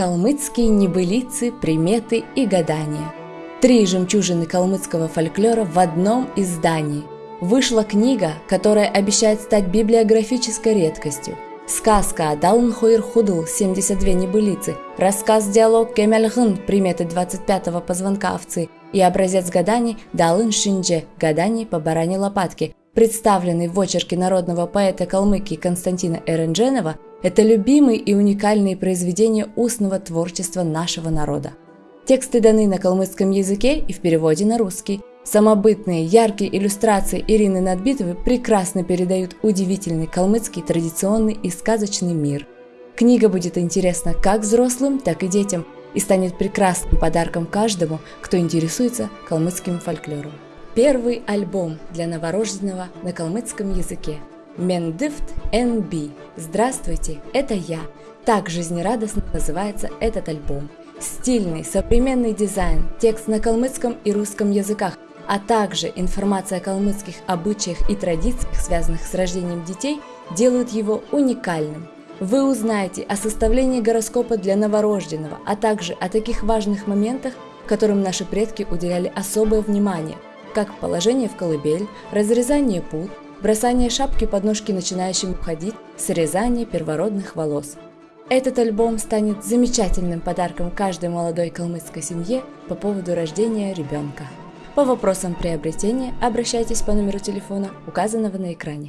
Калмыцкие небылицы, приметы и гадания. Три жемчужины калмыцкого фольклора в одном издании. Вышла книга, которая обещает стать библиографической редкостью. Сказка Далн Хуир Худл 72 небылицы, рассказ-диалог Кемельгын приметы 25-го позвонка овцы и образец гаданий Далын Шиндже гаданий по баране лопатки, представленный в очерке народного поэта Калмыкии Константина Эрендженова – это любимые и уникальные произведения устного творчества нашего народа. Тексты даны на калмыцком языке и в переводе на русский. Самобытные, яркие иллюстрации Ирины Надбитовой прекрасно передают удивительный калмыцкий традиционный и сказочный мир. Книга будет интересна как взрослым, так и детям и станет прекрасным подарком каждому, кто интересуется калмыцким фольклором. Первый альбом для новорожденного на калмыцком языке – Мендифт NB. Здравствуйте, это я. Так жизнерадостно называется этот альбом. Стильный, современный дизайн, текст на калмыцком и русском языках, а также информация о калмыцких обычаях и традициях, связанных с рождением детей, делают его уникальным. Вы узнаете о составлении гороскопа для новорожденного, а также о таких важных моментах, которым наши предки уделяли особое внимание, как положение в колыбель, разрезание пут, бросание шапки под ножки начинающим уходить, срезание первородных волос. Этот альбом станет замечательным подарком каждой молодой калмыцкой семье по поводу рождения ребенка. По вопросам приобретения обращайтесь по номеру телефона, указанного на экране.